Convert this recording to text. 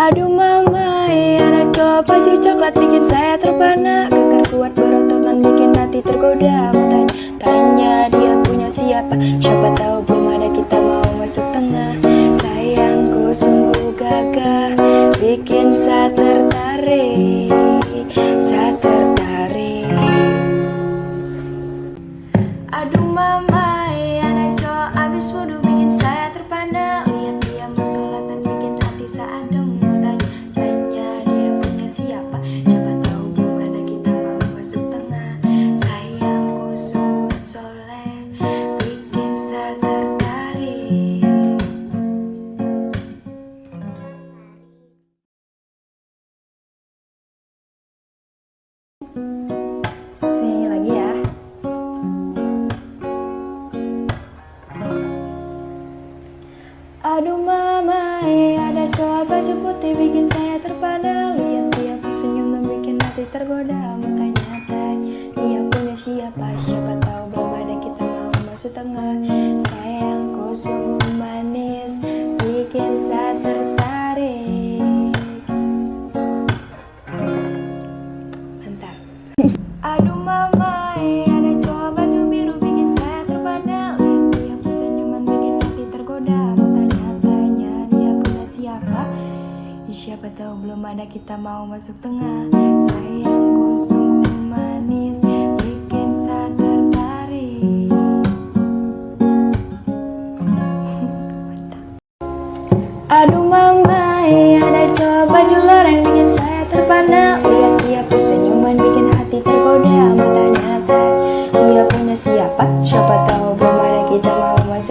Aduh mama, anak cowok baju coklat bikin saya terpana. Kekar kuat berototan bikin hati tergoda. Mau tanya, dia punya siapa? Siapa tahu belum ada kita mau masuk tengah. Sayangku sungguh gagah Bikin saya tertarik Saya tertarik. Aduh mama, anak cowok abis wudhu Nyanyi lagi ya. Aduh mama, ada cowok baju putih bikin saya terpana Lihat dia senyum dan bikin hati tergoda. Mau tanya-tanya, dia punya siapa? Siapa tahu belum ada kita mau masuk tengah. Sayangku sungguh siapa? Tahu belum ada kita mau masuk tengah. Sayangku sungguh manis Bikin saya tertarik. Aduh mama, ada cowok baju loreng bikin saya